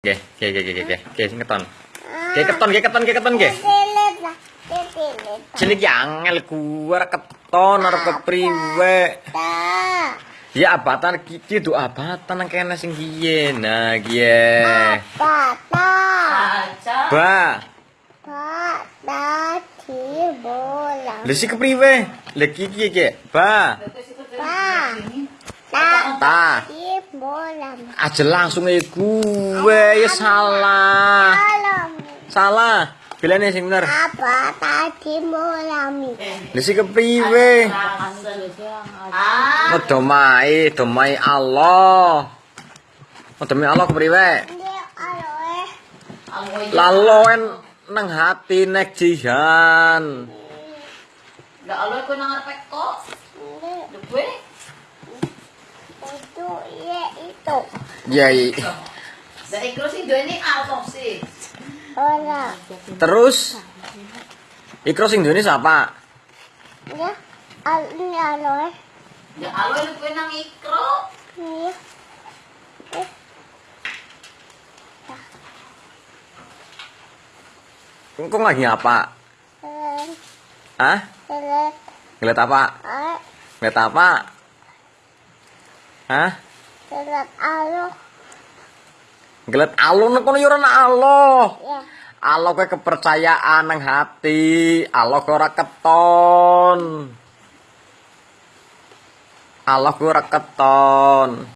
Oke, oke, oke, oke, oke, oke. Oke, keton, oke, keton, oke, keton, oke. Cilik ya angel gua arep keton arep kepriwe. Ya abatan iki do abatan nang kene sing kiye. Nah, kiye. Apa ta? Ba, Ba ta di bola. lha si kepriwe? Lha iki kiye, Ki? Ba, Ba ta ta. Aja langsung e gue ya salah. Salah. Bilane sing bener. Apa ta di bola mi? Lha si kepriwe? Oh, domai, domai Allah. Demi Allah kepriwe? Laloen nang hati nek jihan. Lah Allah ko nang arep kok. Ini itu. Yai. Bola. Terus Ikro sing duweni sapa? Ya. Ini aloe. Ya Allah lu kuwi nang ikro. Ini. Kok lagi apa? Keren. Hah? Ngeliat apa? Ah, Ngeliat apa? Hah? Keren aloe. Ngeliat alun kono yo ora Allah. Ya. Allah kowe kepercayaan nang hati, Allah kowe ora keton. Allah kowe ora keton.